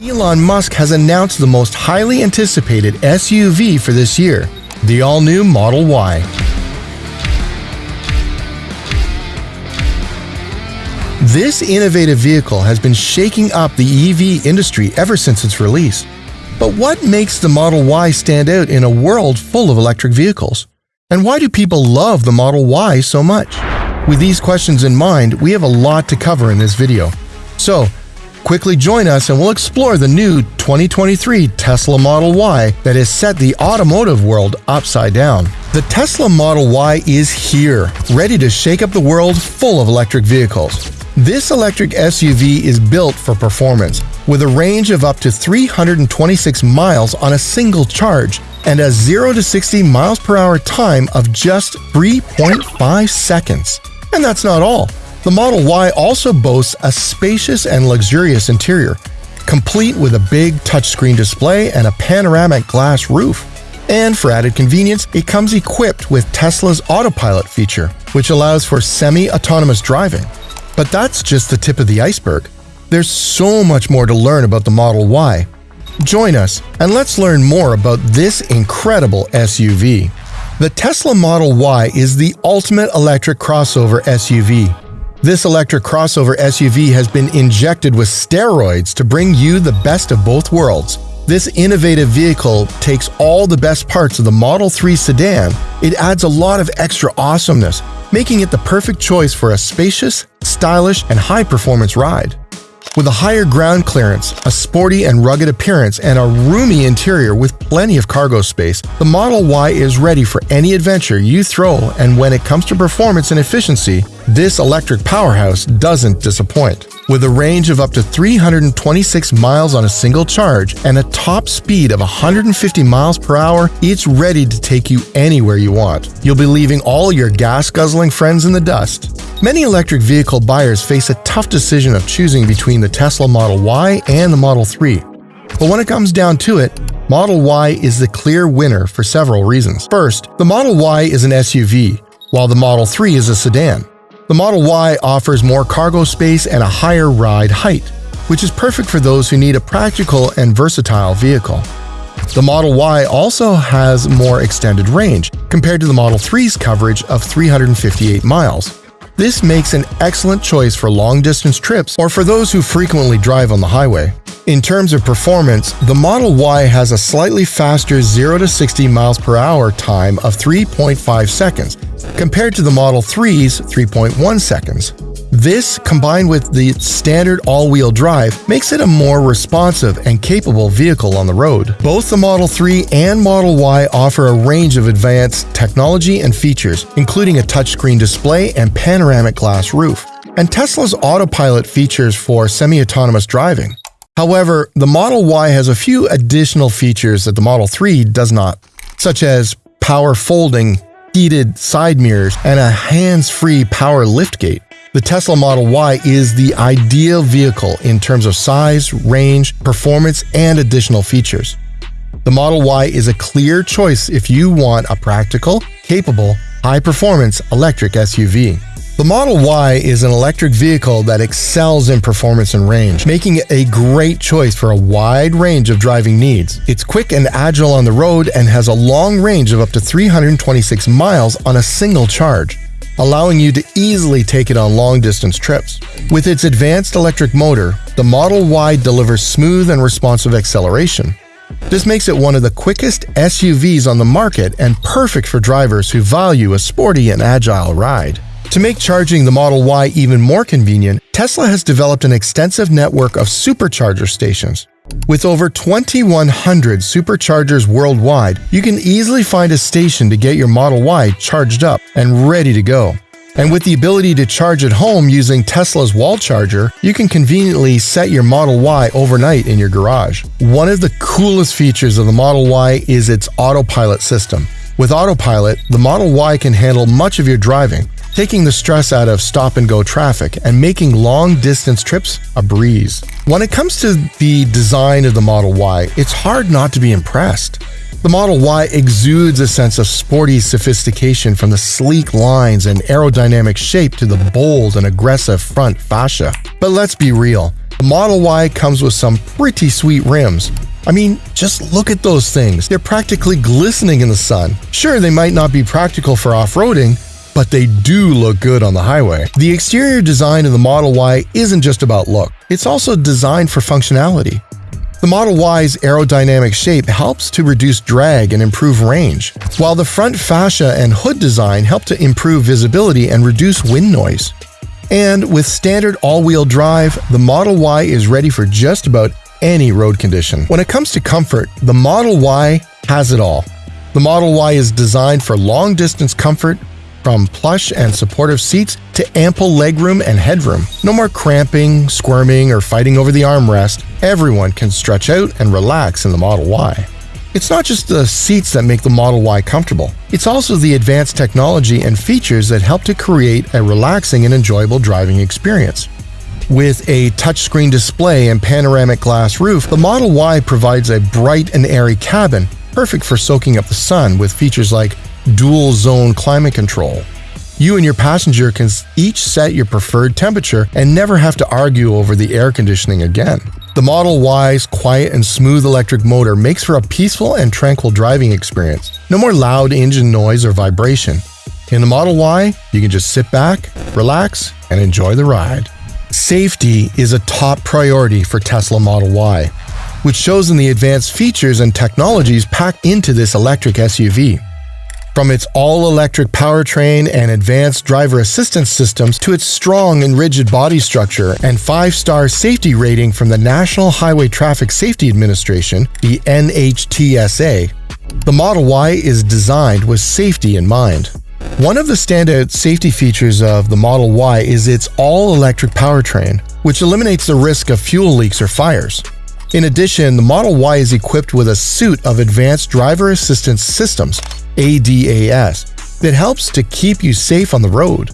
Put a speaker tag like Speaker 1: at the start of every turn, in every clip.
Speaker 1: Elon Musk has announced the most highly anticipated SUV for this year, the all-new Model Y. This innovative vehicle has been shaking up the EV industry ever since its release. But what makes the Model Y stand out in a world full of electric vehicles? And why do people love the Model Y so much? With these questions in mind, we have a lot to cover in this video. So, quickly join us and we'll explore the new 2023 Tesla Model Y that has set the automotive world upside down. The Tesla Model Y is here, ready to shake up the world full of electric vehicles. This electric SUV is built for performance, with a range of up to 326 miles on a single charge and a 0 to 60 miles per hour time of just 3.5 seconds. And that's not all. The Model Y also boasts a spacious and luxurious interior, complete with a big touchscreen display and a panoramic glass roof. And for added convenience, it comes equipped with Tesla's autopilot feature, which allows for semi-autonomous driving. But that's just the tip of the iceberg. There's so much more to learn about the Model Y. Join us and let's learn more about this incredible SUV. The Tesla Model Y is the ultimate electric crossover SUV. This electric crossover SUV has been injected with steroids to bring you the best of both worlds. This innovative vehicle takes all the best parts of the Model 3 sedan, it adds a lot of extra awesomeness, making it the perfect choice for a spacious, stylish, and high-performance ride. With a higher ground clearance, a sporty and rugged appearance, and a roomy interior with plenty of cargo space, the Model Y is ready for any adventure you throw and when it comes to performance and efficiency, this electric powerhouse doesn't disappoint. With a range of up to 326 miles on a single charge and a top speed of 150 miles per hour, it's ready to take you anywhere you want. You'll be leaving all your gas-guzzling friends in the dust. Many electric vehicle buyers face a tough decision of choosing between the Tesla Model Y and the Model 3. But when it comes down to it, Model Y is the clear winner for several reasons. First, the Model Y is an SUV, while the Model 3 is a sedan. The Model Y offers more cargo space and a higher ride height, which is perfect for those who need a practical and versatile vehicle. The Model Y also has more extended range compared to the Model 3's coverage of 358 miles. This makes an excellent choice for long-distance trips or for those who frequently drive on the highway. In terms of performance, the Model Y has a slightly faster 0 to 60 miles per hour time of 3.5 seconds, compared to the Model 3's 3.1 seconds. This, combined with the standard all-wheel drive, makes it a more responsive and capable vehicle on the road. Both the Model 3 and Model Y offer a range of advanced technology and features, including a touchscreen display and panoramic glass roof, and Tesla's autopilot features for semi-autonomous driving. However, the Model Y has a few additional features that the Model 3 does not, such as power folding, heated side mirrors, and a hands-free power liftgate. The Tesla Model Y is the ideal vehicle in terms of size, range, performance, and additional features. The Model Y is a clear choice if you want a practical, capable, high-performance electric SUV. The Model Y is an electric vehicle that excels in performance and range, making it a great choice for a wide range of driving needs. It's quick and agile on the road and has a long range of up to 326 miles on a single charge, allowing you to easily take it on long-distance trips. With its advanced electric motor, the Model Y delivers smooth and responsive acceleration. This makes it one of the quickest SUVs on the market and perfect for drivers who value a sporty and agile ride. To make charging the Model Y even more convenient, Tesla has developed an extensive network of supercharger stations. With over 2,100 superchargers worldwide, you can easily find a station to get your Model Y charged up and ready to go. And with the ability to charge at home using Tesla's wall charger, you can conveniently set your Model Y overnight in your garage. One of the coolest features of the Model Y is its autopilot system. With autopilot, the Model Y can handle much of your driving, taking the stress out of stop-and-go traffic and making long-distance trips a breeze. When it comes to the design of the Model Y, it's hard not to be impressed. The Model Y exudes a sense of sporty sophistication from the sleek lines and aerodynamic shape to the bold and aggressive front fascia. But let's be real, The Model Y comes with some pretty sweet rims. I mean, just look at those things. They're practically glistening in the sun. Sure, they might not be practical for off-roading, but they do look good on the highway. The exterior design of the Model Y isn't just about look, it's also designed for functionality. The Model Y's aerodynamic shape helps to reduce drag and improve range, while the front fascia and hood design help to improve visibility and reduce wind noise. And with standard all-wheel drive, the Model Y is ready for just about any road condition. When it comes to comfort, the Model Y has it all. The Model Y is designed for long-distance comfort, from plush and supportive seats to ample legroom and headroom. No more cramping, squirming, or fighting over the armrest. Everyone can stretch out and relax in the Model Y. It's not just the seats that make the Model Y comfortable, it's also the advanced technology and features that help to create a relaxing and enjoyable driving experience. With a touchscreen display and panoramic glass roof, the Model Y provides a bright and airy cabin, perfect for soaking up the sun with features like dual zone climate control. You and your passenger can each set your preferred temperature and never have to argue over the air conditioning again. The Model Y's quiet and smooth electric motor makes for a peaceful and tranquil driving experience. No more loud engine noise or vibration. In the Model Y, you can just sit back, relax, and enjoy the ride. Safety is a top priority for Tesla Model Y, which shows in the advanced features and technologies packed into this electric SUV. From its all-electric powertrain and advanced driver assistance systems to its strong and rigid body structure and five-star safety rating from the National Highway Traffic Safety Administration, the NHTSA, the Model Y is designed with safety in mind. One of the standout safety features of the Model Y is its all-electric powertrain, which eliminates the risk of fuel leaks or fires. In addition, the Model Y is equipped with a suite of advanced driver assistance systems ADAS, that helps to keep you safe on the road.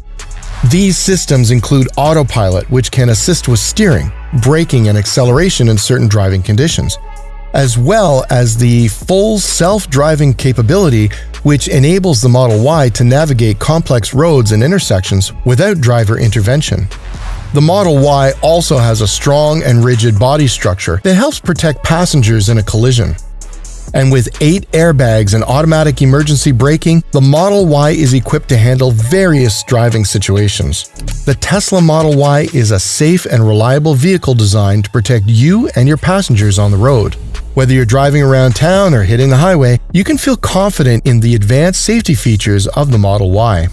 Speaker 1: These systems include autopilot, which can assist with steering, braking, and acceleration in certain driving conditions, as well as the full self-driving capability which enables the Model Y to navigate complex roads and intersections without driver intervention. The Model Y also has a strong and rigid body structure that helps protect passengers in a collision. And with 8 airbags and automatic emergency braking, the Model Y is equipped to handle various driving situations. The Tesla Model Y is a safe and reliable vehicle designed to protect you and your passengers on the road. Whether you're driving around town or hitting the highway, you can feel confident in the advanced safety features of the Model Y.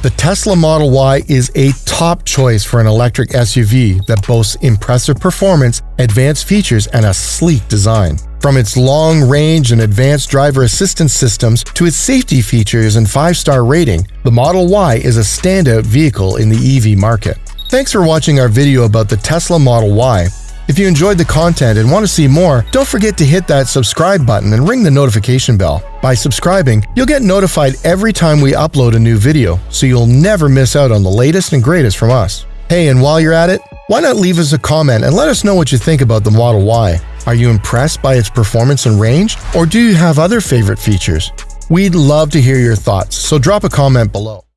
Speaker 1: The Tesla Model Y is a top choice for an electric SUV that boasts impressive performance, advanced features, and a sleek design. From its long range and advanced driver assistance systems to its safety features and 5-star rating, the Model Y is a standout vehicle in the EV market. Thanks for watching our video about the Tesla Model Y. If you enjoyed the content and want to see more, don't forget to hit that subscribe button and ring the notification bell. By subscribing, you'll get notified every time we upload a new video, so you'll never miss out on the latest and greatest from us. Hey, and while you're at it, why not leave us a comment and let us know what you think about the Model Y? Are you impressed by its performance and range, or do you have other favorite features? We'd love to hear your thoughts, so drop a comment below.